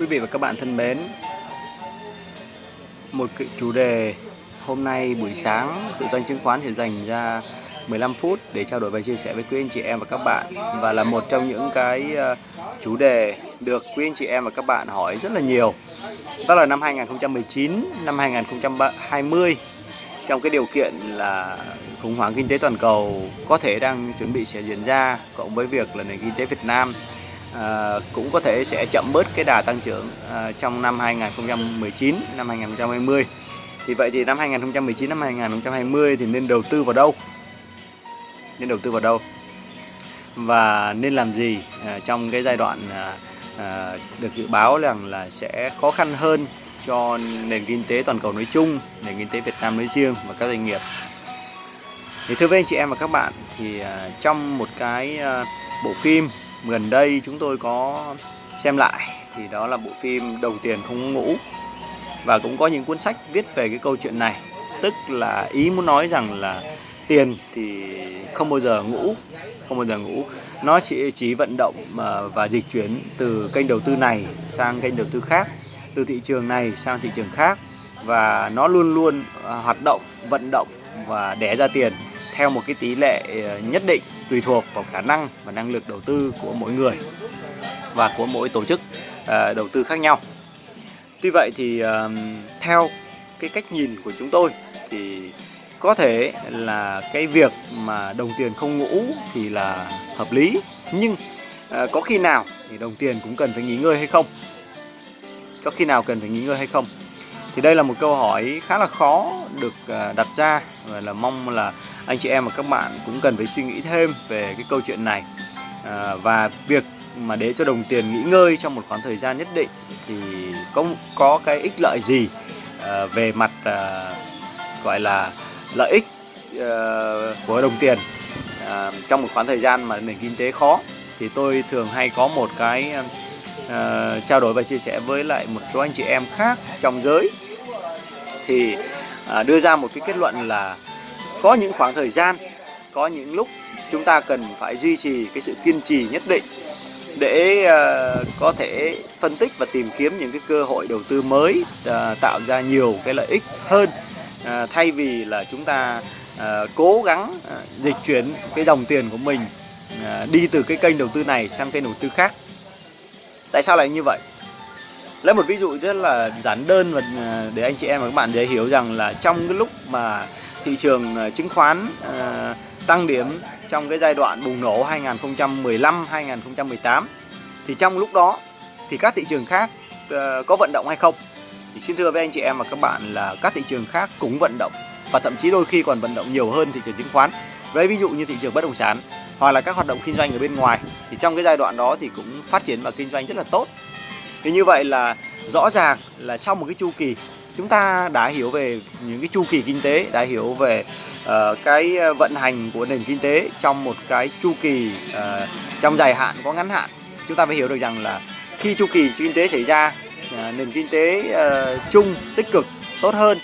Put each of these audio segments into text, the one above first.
Quý vị và các bạn thân mến, một cái chủ đề hôm nay buổi sáng tự doanh chứng khoán sẽ dành ra 15 phút để trao đổi và chia sẻ với quý anh chị em và các bạn và là một trong những cái ờ, chủ đề được quý anh chị em và các bạn hỏi rất là nhiều. Đó là năm 2019, năm 2020 trong cái điều kiện là khủng hoảng kinh tế toàn cầu có thể đang chuẩn bị sẽ diễn ra cộng với việc là nền kinh tế Việt Nam à, cũng có thể sẽ chậm bớt cái đà tăng trưởng à, trong năm 2019, năm 2020. Thì vậy thì năm 2019, năm 2020 thì nên đầu tư vào đâu? Nên đầu tư vào đâu? Và nên làm gì à, trong cái giai đoạn à, à, được dự báo rằng là sẽ khó khăn hơn cho nền kinh tế toàn cầu nói chung, nền kinh tế Việt Nam nói riêng và các doanh nghiệp. Thì thưa với anh chị em và các bạn thì à, trong một cái à, bộ phim gần đây chúng tôi có xem lại, thì đó là bộ phim Đồng tiền không ngủ. Và cũng có những cuốn sách viết về cái câu chuyện này. Tức là ý muốn nói rằng là tiền thì không bao giờ ngủ, không bao giờ ngủ. Nó chỉ chỉ vận động à, và dịch chuyển từ kênh đầu tư này sang kênh đầu tư khác, từ thị trường này sang thị trường khác. Và nó luôn luôn à, hoạt động, vận động và đẻ ra tiền theo một cái tỷ lệ à, nhất định tùy thuộc vào khả năng và năng lực đầu tư của mỗi người và của mỗi tổ chức à, đầu tư khác nhau. Tuy vậy thì à, theo cái cách nhìn của chúng tôi thì có thể là cái việc mà đồng tiền không ngủ thì là hợp lý, nhưng à, có khi nào thì đồng tiền cũng cần phải nghỉ ngơi hay không? Có khi nào cần phải nghỉ ngơi hay không? Thì đây là một câu hỏi khá là khó được đặt ra và là mong là anh chị em và các bạn cũng cần phải suy nghĩ thêm về cái câu chuyện này. À, và việc mà để cho đồng tiền nghỉ ngơi trong một khoảng thời gian nhất định thì có có cái ích lợi gì à, về mặt à, gọi là lợi ích à, của đồng tiền à, trong một khoảng thời gian mà nền kinh tế khó? Thì tôi thường hay có một cái à, trao đổi và chia sẻ với lại một số anh chị em khác trong giới. Thì à, đưa ra một cái kết luận là có những khoảng thời gian có những lúc chúng ta cần phải duy trì cái sự kiên trì nhất định để uh, có thể phân tích và tìm kiếm những cái cơ hội đầu tư mới uh, tạo ra nhiều cái lợi ích hơn uh, thay vì là chúng ta uh, cố gắng uh, dịch chuyển cái dòng tiền của mình uh, đi từ cái kênh đầu tư này sang kênh đầu tư khác. Tại sao lại như vậy? Lấy một ví dụ rất là giản đơn và để anh chị em và các bạn dễ hiểu rằng là trong cái lúc mà thị trường ờ, chứng khoán ờ, tăng điểm trong cái giai đoạn bùng nổ 2015 2018 thì trong lúc đó thì các thị trường khác ờ, có vận động hay không? Thì xin thưa với anh chị em và các bạn là các thị trường khác cũng vận động và thậm chí đôi khi còn vận động nhiều hơn thị trường chứng khoán. Lấy ví dụ như thị trường bất động sản hoặc là các hoạt động kinh doanh ở bên ngoài, thì trong cái giai đoạn đó thì cũng phát triển và kinh doanh rất là tốt. Thì như vậy là rõ ràng là sau một cái chu kỳ chúng ta đã hiểu về những cái chu kỳ kinh tế đã hiểu về uh, cái ờ, vận hành của nền kinh tế trong một cái chu kỳ uh, trong dài hạn có ngắn hạn. Chúng ta phải hiểu được rằng là khi chu kỳ kinh tế xảy ra uh, nền kinh tế uh, chung tích cực tốt hơn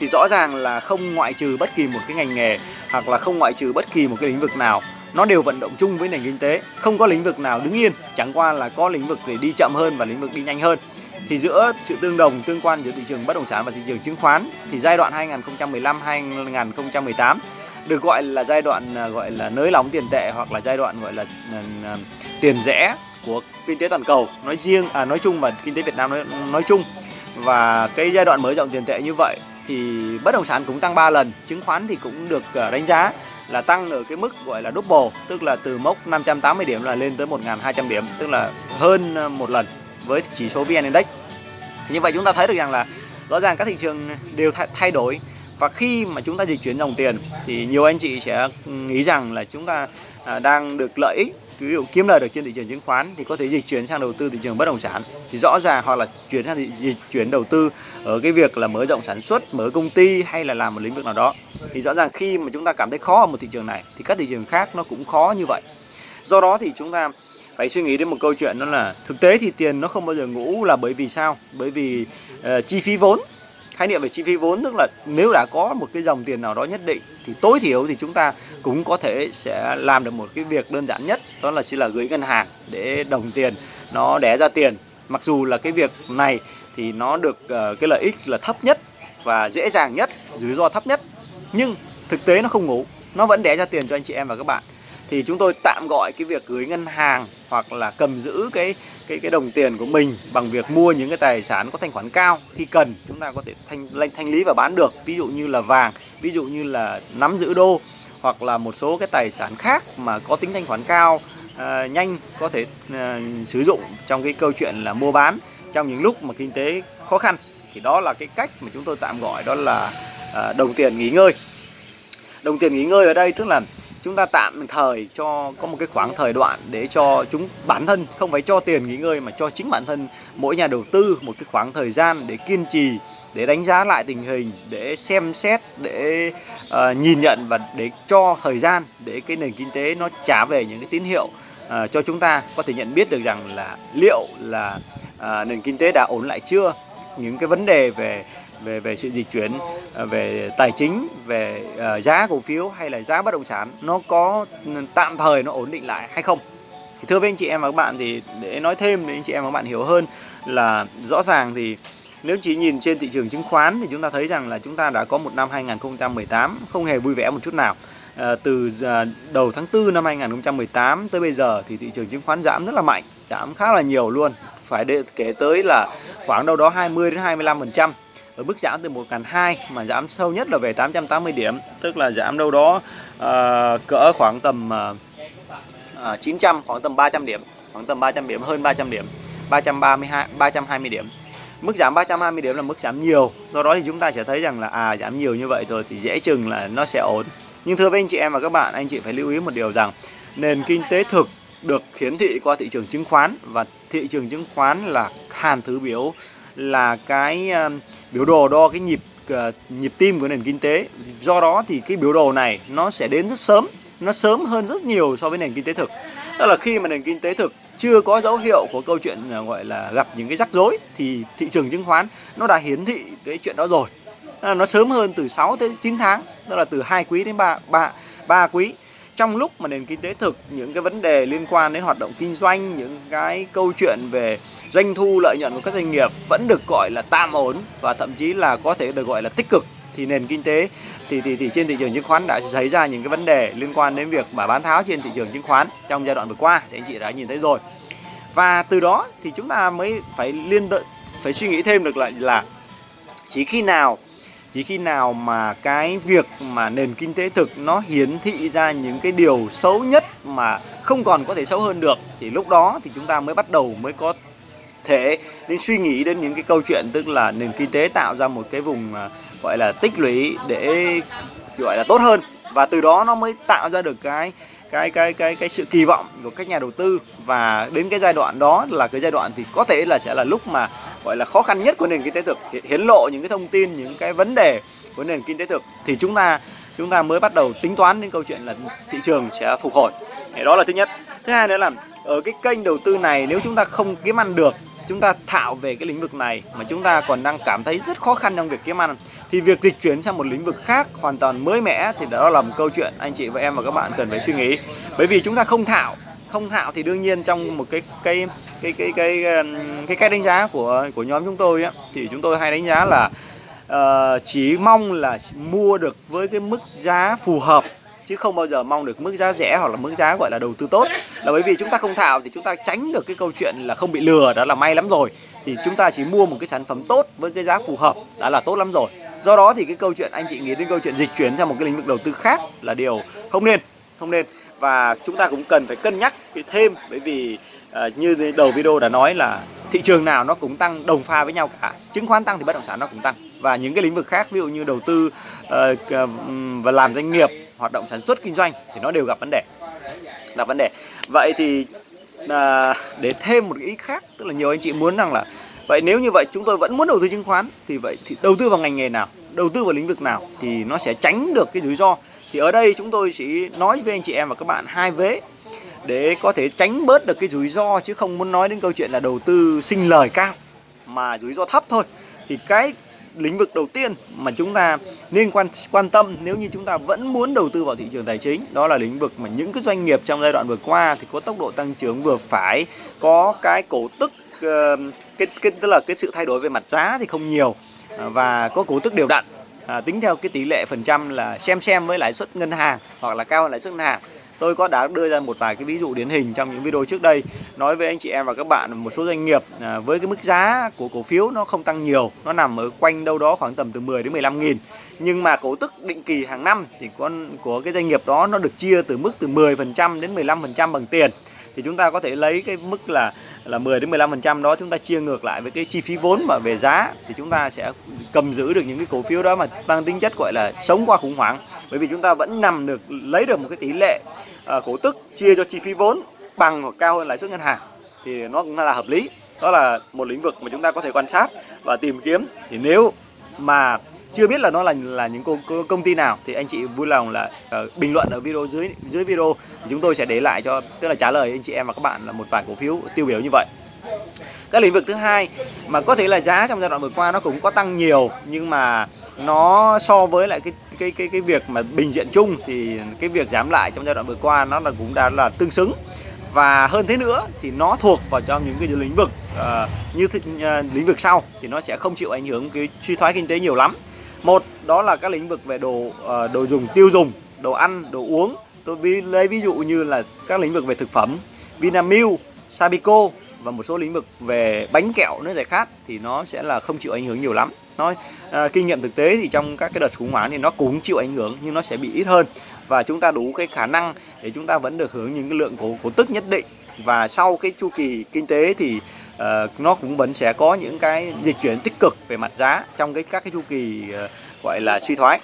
thì rõ ràng là không ngoại trừ bất kỳ một cái ngành nghề hoặc là không ngoại trừ bất kỳ một cái lĩnh vực nào. Nó đều vận động chung với nền kinh tế không có lĩnh vực nào đứng yên chẳng qua là có lĩnh vực để đi chậm hơn và lĩnh vực đi nhanh hơn thì giữa sự tương đồng tương quan giữa thị trường bất động sản và thị trường chứng khoán thì giai đoạn 2015 2018 được gọi là giai đoạn à, gọi là nới lỏng tiền tệ hoặc là giai đoạn gọi là à, à, tiền rẽ của kinh tế toàn cầu nói riêng à nói chung và kinh tế Việt Nam nói, nói chung. Và cái giai đoạn mở rộng tiền tệ như vậy thì bất động sản cũng tăng 3 lần chứng khoán thì cũng được đánh giá là tăng ở cái mức gọi là double tức là từ mốc 580 điểm là lên tới 1.200 điểm tức là hơn một lần với chỉ số VN Index. Như vậy chúng ta thấy được rằng là rõ ràng các thị trường đều thay đổi. Và khi mà chúng ta dịch chuyển dòng tiền, thì nhiều anh chị sẽ ừ, nghĩ rằng là chúng ta à, đang được lợi ích, ví dụ kiếm lời được trên thị trường chứng khoán thì có thể dịch chuyển sang đầu tư thị trường bất động sản. Thì rõ ràng hoặc là chuyển sang dịch chuyển đầu tư ở cái việc là mở rộng sản xuất, mở công ty hay là làm một lĩnh vực nào đó. Thì rõ ràng khi mà chúng ta cảm thấy khó ở một thị trường này, thì các thị trường khác nó cũng khó như vậy. Do đó thì chúng ta phải suy nghĩ đến một câu chuyện đó là thực tế thì tiền nó không bao giờ ngủ là bởi vì sao? Bởi vì uh, chi phí vốn. Khái niệm về chi phí vốn tức là nếu đã có một cái dòng tiền nào đó nhất định thì tối thiểu thì chúng ta cũng có thể sẽ làm được một cái việc đơn giản nhất đó là chỉ là gửi ngân hàng để đồng tiền nó đẻ ra tiền. Mặc dù là cái việc này thì nó được uh, cái lợi ích là thấp nhất và dễ dàng nhất rủi ro thấp nhất nhưng thực tế nó không ngủ. Nó vẫn đẻ ra tiền cho anh chị em và các bạn thì chúng tôi tạm gọi cái việc gửi ngân hàng hoặc là cầm giữ cái cái cái đồng tiền của mình bằng việc mua những cái tài sản có thanh khoản cao khi cần. Chúng ta có thể thanh thanh, thanh lý và bán được ví dụ như là vàng ví dụ như là nắm giữ đô hoặc là một số cái tài sản khác mà có tính thanh khoản cao à, nhanh có thể à, sử dụng trong cái câu chuyện là mua bán trong những lúc mà kinh tế khó khăn. Thì đó là cái cách mà chúng tôi tạm gọi đó là à, đồng tiền nghỉ ngơi. Đồng tiền nghỉ ngơi ở đây tức là chúng ta tạm thời cho có một cái khoảng thời đoạn để cho chúng bản thân không phải cho tiền nghỉ ngơi mà cho chính bản thân mỗi nhà đầu tư một cái khoảng thời gian để kiên trì để đánh giá lại tình hình để xem xét để uh, nhìn nhận và để cho thời gian để cái nền kinh tế nó trả về những cái tín hiệu uh, cho chúng ta. Có thể nhận biết được rằng là liệu là uh, nền kinh tế đã ổn lại chưa? Những cái vấn đề về về về sự dịch chuyển à, về tài chính về à, giá cổ phiếu hay là giá bất động sản nó có ừ, tạm thời nó ổn định lại hay không? Thì thưa với anh chị em và các bạn thì để nói thêm để anh chị em và các bạn hiểu hơn là rõ ràng thì nếu chỉ nhìn trên thị trường chứng khoán thì chúng ta thấy rằng là chúng ta đã có một năm 2018 không hề vui vẻ một chút nào. À, từ à, đầu tháng 4 năm 2018 tới bây giờ thì thị trường chứng khoán giảm rất là mạnh giảm khá là nhiều luôn. Phải để kể tới là khoảng đâu đó 20 đến 25 phần trăm ở mức giảm từ 1.200 mà giảm sâu nhất là về 880 điểm tức là giảm đâu đó uh, cỡ khoảng tầm ờ, ờ, uh, 900 khoảng tầm 300 điểm khoảng tầm 300 điểm hơn 300 điểm 332 320 điểm. Mức giảm 320 điểm là mức giảm nhiều do đó thì chúng ta sẽ thấy rằng là à giảm nhiều như vậy rồi thì dễ chừng là nó sẽ ổn. Nhưng thưa với anh chị em và các bạn anh chị phải lưu ý một điều rằng nền kinh tế thực được hiển thị qua thị trường chứng khoán và thị trường chứng khoán là hàn thứ biểu là cái ờ, biểu đồ đo cái nhịp ờ, nhịp tim của nền kinh tế. Do đó thì cái biểu đồ này nó sẽ đến rất sớm, nó sớm hơn rất nhiều so với nền kinh tế thực. Tức là khi mà nền kinh tế thực chưa có dấu hiệu của câu chuyện ờ, gọi là gặp những cái rắc rối thì thị trường chứng khoán nó đã hiển thị cái chuyện đó rồi. Nó sớm hơn từ 6 tới 9 tháng, tức là từ hai quý đến 3 3 3 quý trong lúc mà nền kinh tế thực những cái vấn đề liên quan đến hoạt động kinh doanh những cái câu chuyện về doanh thu lợi nhuận của các doanh nghiệp vẫn được gọi là tạm ổn và thậm chí là có thể được gọi là tích cực thì nền kinh tế thì thì, thì trên thị trường chứng khoán đã xảy ra những cái vấn đề liên quan đến việc mà bán tháo trên thị trường chứng khoán trong giai đoạn vừa qua thì anh chị đã nhìn thấy rồi. Và từ đó thì chúng ta mới phải liên phải suy nghĩ thêm được lại là chỉ khi nào chỉ khi nào mà cái việc mà nền kinh tế thực nó hiển thị ra những cái điều xấu nhất mà không còn có thể xấu hơn được, thì lúc đó thì chúng ta mới bắt đầu mới có thể nên suy nghĩ đến những cái câu chuyện tức là nền kinh tế tạo ra một cái vùng à, gọi là tích lũy để, gọi là tốt hơn. Và từ đó nó mới tạo ra được cái cái cái cái cái sự kỳ vọng của các nhà đầu tư. Và đến cái giai đoạn đó là cái giai đoạn thì có thể là sẽ là lúc mà gọi là khó khăn nhất của nền kinh tế thực hiến lộ những cái thông tin, những cái vấn đề của nền kinh tế thực thì chúng ta chúng ta mới bắt đầu tính toán đến câu chuyện là thị trường sẽ phục hồi. Thì đó là thứ nhất. Thứ hai nữa là ở cái kênh đầu tư này, nếu chúng ta không kiếm ăn được, chúng ta thạo về cái lĩnh vực này mà chúng ta còn đang cảm thấy rất khó khăn trong việc kiếm ăn, thì việc dịch chuyển sang một lĩnh vực khác hoàn toàn mới mẻ thì đó là một câu chuyện anh chị và em và các bạn cần phải suy nghĩ. Bởi vì chúng ta không thạo không thạo thì đương nhiên trong một cái cái cái cái cái um, cái cách đánh giá của của nhóm chúng tôi á thì chúng tôi hay đánh giá là uh, chỉ mong là mua được với cái mức giá phù hợp chứ không bao giờ mong được mức giá rẻ hoặc là mức giá gọi là đầu tư tốt. Là bởi vì chúng ta không thạo thì chúng ta tránh được cái câu chuyện là không bị lừa đó là may lắm rồi. Thì chúng ta chỉ mua một cái sản phẩm tốt với cái giá phù hợp đã là tốt lắm rồi. Do đó thì cái câu chuyện anh chị nghĩ đến câu chuyện dịch chuyển sang một cái lĩnh vực đầu tư khác là điều không nên không nên và chúng ta cũng cần phải cân nhắc thêm bởi vì uh, như đầu video đã nói là thị trường nào nó cũng tăng đồng pha với nhau cả. Chứng khoán tăng thì bất động sản nó cũng tăng. Và những cái lĩnh vực khác ví dụ như đầu tư uh, và làm doanh nghiệp hoạt động sản xuất kinh doanh thì nó đều gặp vấn đề. Là vấn đề. Vậy thì à, để thêm một ý khác tức là nhiều anh chị muốn rằng là vậy nếu như vậy chúng tôi vẫn muốn đầu tư chứng khoán thì vậy thì đầu tư vào ngành nghề nào đầu tư vào lĩnh vực nào thì nó sẽ tránh được cái rủi ro thì ở đây chúng tôi chỉ nói với anh chị em và các bạn hai vế để có thể tránh bớt được cái rủi ro chứ không muốn nói đến câu chuyện là đầu tư sinh lời cao mà rủi ro thấp thôi. Thì cái lĩnh vực đầu tiên mà chúng ta nên quan quan tâm nếu như chúng ta vẫn muốn đầu tư vào thị trường tài chính đó là lĩnh vực mà những cái doanh nghiệp trong giai đoạn vừa qua thì có tốc độ tăng trưởng vừa phải có cái cổ tức ờ, cái, cái tức là cái sự thay đổi về mặt giá thì không nhiều ờ, và có cổ tức đều đặn à, tính theo cái tỷ lệ phần trăm là xem xem với lãi suất ngân hàng hoặc là cao hơn lãi suất ngân hàng. Tôi có đã đưa ra một vài cái ví dụ điển hình trong những video trước đây. Nói với anh chị em và các bạn một số doanh nghiệp à, với cái mức giá của cổ phiếu nó không tăng nhiều nó nằm ở quanh đâu đó khoảng tầm từ 10 đến 15 nghìn. Nhưng mà cổ tức định kỳ hàng năm thì con của cái doanh nghiệp đó nó được chia từ mức từ 10 phần trăm đến 15 phần trăm bằng tiền thì chúng ta có thể lấy cái mức là là 10 đến 15% đó chúng ta chia ngược lại với cái chi phí vốn mà về giá thì chúng ta sẽ cầm giữ được những cái cổ phiếu đó mà mang tính chất gọi là sống qua khủng hoảng. Bởi vì chúng ta vẫn nằm được lấy được một cái tỷ lệ uh, cổ tức chia cho chi phí vốn bằng hoặc cao hơn lãi suất ngân hàng thì nó cũng là hợp lý. Đó là một lĩnh vực mà chúng ta có thể quan sát và tìm kiếm. Thì nếu mà chưa biết là nó là là những công, công ty nào thì anh chị vui lòng là uh, bình luận ở video dưới dưới video. Chúng tôi sẽ để lại cho tức là trả lời anh chị em và các bạn là một vài cổ phiếu tiêu biểu như vậy. Các lĩnh vực thứ hai mà có thể là giá trong giai đoạn vừa qua nó cũng có tăng nhiều nhưng mà nó so với lại cái cái cái cái việc mà bình diện chung thì cái việc giảm lại trong giai đoạn vừa qua nó là cũng đã là tương xứng. Và hơn thế nữa thì nó thuộc vào trong những cái lĩnh vực uh, như uh, lĩnh vực sau thì nó sẽ không chịu ảnh hưởng cái suy thoái kinh tế nhiều lắm một đó là các lĩnh vực về đồ uh, đồ dùng tiêu dùng đồ ăn đồ uống. Tôi ví, lấy ví dụ như là các lĩnh vực về thực phẩm Vinamilk Sabico và một số lĩnh vực về bánh kẹo nước giải khát thì nó sẽ là không chịu ảnh hưởng nhiều lắm. Nói à, kinh nghiệm thực tế thì trong các cái đợt khủng hoảng thì nó cũng chịu ảnh hưởng nhưng nó sẽ bị ít hơn. Và chúng ta đủ cái khả năng để chúng ta vẫn được hưởng những cái lượng cổ cổ tức nhất định. Và sau cái chu kỳ kinh tế thì uh, nó cũng vẫn sẽ có những cái dịch chuyển tích cực về mặt giá trong cái các cái chu kỳ uh, gọi là suy thoái.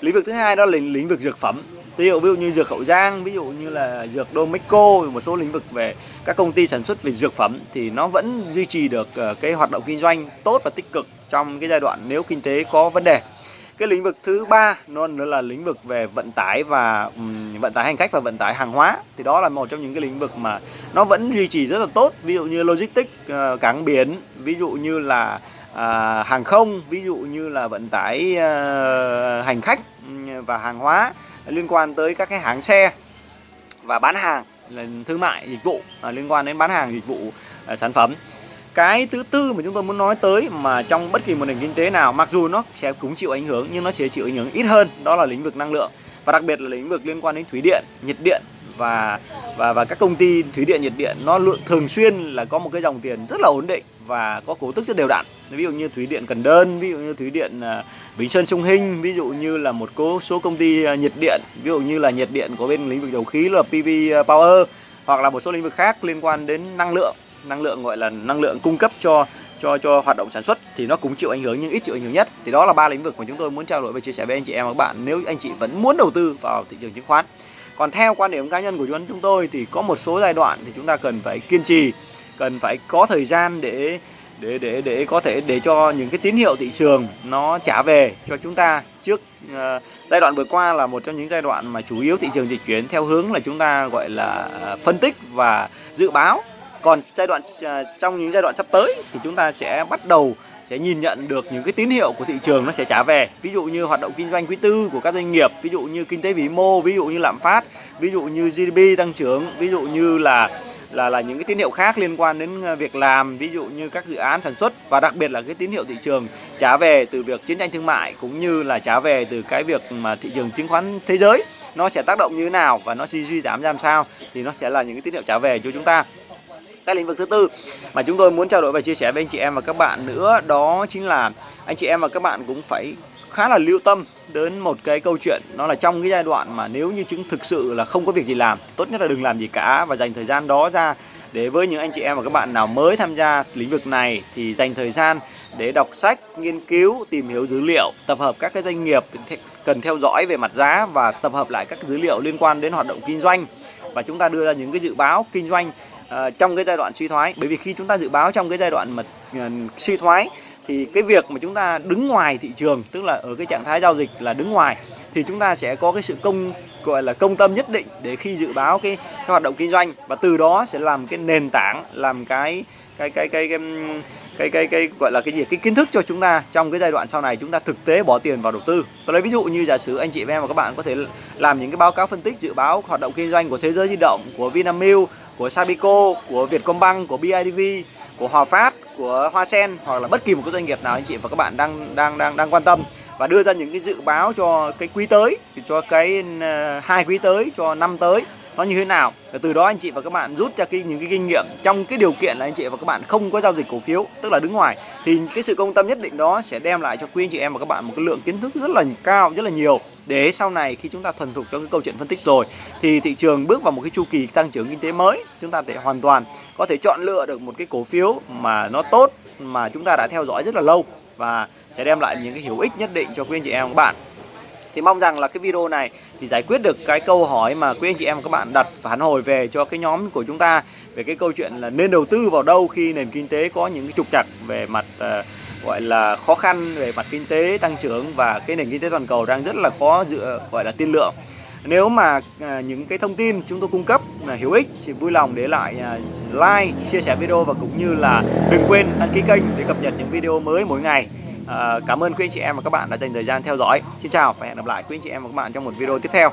Lĩnh vực thứ hai đó là lĩnh vực dược phẩm. Ví dụ ví dụ như dược hậu giang ví dụ như là dược Domeco một số lĩnh vực về các công ty sản xuất về dược phẩm thì nó vẫn duy trì được uh, cái hoạt động kinh doanh tốt và tích cực trong cái giai đoạn nếu kinh tế có vấn đề cái lĩnh vực thứ ba nó là lĩnh vực về vận tải và um, vận tải hành khách và vận tải hàng hóa. Thì đó là một trong những cái lĩnh vực mà nó vẫn duy trì rất là tốt. Ví dụ như logistics uh, cảng biển ví dụ như là uh, hàng không ví dụ như là vận tải uh, hành khách và hàng hóa liên quan tới các cái hãng xe và bán hàng là thương mại dịch vụ uh, liên quan đến bán hàng dịch vụ uh, sản phẩm cái thứ tư mà chúng tôi muốn nói tới mà trong bất kỳ một nền kinh tế nào, mặc dù nó sẽ cũng chịu ảnh hưởng nhưng nó sẽ chịu ảnh hưởng ít hơn, đó là lĩnh vực năng lượng. Và đặc biệt là lĩnh vực liên quan đến thủy điện, nhiệt điện và và và các công ty thủy điện, nhiệt điện, nó lượng thường xuyên là có một cái dòng tiền rất là ổn định và có cổ tức rất đều đặn. Ví dụ như thủy điện Cần Đơn, ví dụ như thủy điện à, Bình Sơn Sông Hinh, ví dụ như là một số số công ty à, nhiệt điện, ví dụ như là nhiệt điện của bên lĩnh vực dầu khí là PV Power hoặc là một số lĩnh vực khác liên quan đến năng lượng năng lượng gọi là năng lượng cung cấp cho cho cho hoạt động sản xuất thì nó cũng chịu ảnh hưởng nhưng ít chịu ảnh hưởng nhất. Thì đó là ba lĩnh vực mà chúng tôi muốn trao đổi và chia sẻ với anh chị em và các bạn nếu anh chị vẫn muốn đầu tư vào thị trường chứng khoán. Còn theo quan điểm cá nhân của chúng tôi thì có một số giai đoạn thì chúng ta cần phải kiên trì cần phải có thời gian để để để để có thể để cho những cái tín hiệu thị trường nó trả về cho chúng ta. Trước uh, giai đoạn vừa qua là một trong những giai đoạn mà chủ yếu thị trường dịch chuyển theo hướng là chúng ta gọi là ờ, phân tích và dự báo còn giai đoạn à, trong những giai đoạn sắp tới thì chúng ta sẽ bắt đầu sẽ nhìn nhận được những cái tín hiệu của thị trường nó sẽ trả về. Ví dụ như hoạt động kinh doanh quý tư của các doanh nghiệp, ví dụ như kinh tế vĩ mô, ví dụ như lạm phát, ví dụ như GDP tăng trưởng, ví dụ như là là là những cái tín hiệu khác liên quan đến à, việc làm, ví dụ như các dự án sản xuất và đặc biệt là cái tín hiệu thị trường trả về từ việc chiến tranh thương mại cũng như là trả về từ cái việc mà thị trường chứng khoán thế giới nó sẽ tác động như thế nào và nó suy suy giảm ra làm sao thì nó sẽ là những cái tín hiệu trả về cho chúng ta cái lĩnh vực thứ tư. Mà chúng tôi muốn trao đổi và chia sẻ với anh chị em và các bạn nữa đó chính là anh chị em và các bạn cũng phải khá là lưu tâm đến một cái câu chuyện. Nó là trong cái giai đoạn mà nếu như chứng thực sự là không có việc gì làm tốt nhất là đừng làm gì cả và dành thời gian đó ra để với những anh chị em và các bạn nào mới tham gia lĩnh vực này thì dành thời gian để đọc sách, nghiên cứu, tìm hiểu dữ liệu, tập hợp các cái doanh nghiệp cần theo dõi về mặt giá và tập hợp lại các dữ liệu liên quan đến hoạt động kinh doanh. Và chúng ta đưa ra những cái dự báo kinh doanh uh, trong cái giai đoạn suy thoái. Bởi vì khi chúng ta dự báo trong cái giai đoạn mà uh, suy thoái thì cái việc mà chúng ta đứng ngoài thị trường tức là ở cái trạng thái giao dịch là đứng ngoài thì chúng ta sẽ có cái sự công gọi là công tâm nhất định để khi dự báo cái, cái hoạt động kinh doanh. Và từ đó sẽ làm cái nền tảng làm cái cái cái cái cái cái cái, cái gọi là cái gì? Cái kiến thức cho chúng ta trong cái giai đoạn sau này chúng ta thực tế bỏ tiền vào đầu tư. Tôi lấy ví dụ như giả sử anh chị em và các bạn có thể làm những cái báo cáo phân tích dự báo hoạt động kinh doanh của thế giới di động của Vinamilk của Sabico của Vietcombank của BIDV của Hòa Phát, của Hoa Sen hoặc là bất kỳ một cái doanh nghiệp nào anh chị và các bạn đang đang đang đang quan tâm và đưa ra những cái dự báo cho cái quý tới, cho cái ờ, hai quý tới, cho năm tới nó như thế nào? Và từ đó anh chị và các bạn rút ra cái, những cái kinh nghiệm. Trong cái điều kiện là anh chị và các bạn không có giao dịch cổ phiếu, tức là đứng ngoài, thì cái sự công tâm nhất định đó sẽ đem lại cho quý anh chị em và các bạn một cái lượng kiến thức rất là cao, rất là nhiều. Để sau này khi chúng ta thuần thục trong cái câu chuyện phân tích rồi, thì thị trường bước vào một cái chu kỳ tăng trưởng kinh tế mới, chúng ta thể hoàn toàn có thể chọn lựa được một cái cổ phiếu mà nó tốt, mà chúng ta đã theo dõi rất là lâu và sẽ đem lại những cái hữu ích nhất định cho quý anh chị em và các bạn thì mong rằng là cái video này thì giải quyết được cái câu hỏi mà quý anh chị em và các bạn đặt phản hồi về cho cái nhóm của chúng ta về cái câu chuyện là nên đầu tư vào đâu khi nền kinh tế có những cái trục trặc về mặt uh, gọi là khó khăn về mặt kinh tế tăng trưởng và cái nền kinh tế toàn cầu đang rất là khó dựa gọi là tiên lượng. Nếu mà à, những cái thông tin chúng tôi cung cấp là hữu ích thì vui lòng để lại à, like chia sẻ video và cũng như là đừng quên đăng ký kênh để cập nhật những video mới mỗi ngày à, cảm ơn quý anh chị em và các bạn đã dành thời gian theo dõi. Xin chào và hẹn gặp lại quý anh chị em và các bạn trong một video tiếp theo.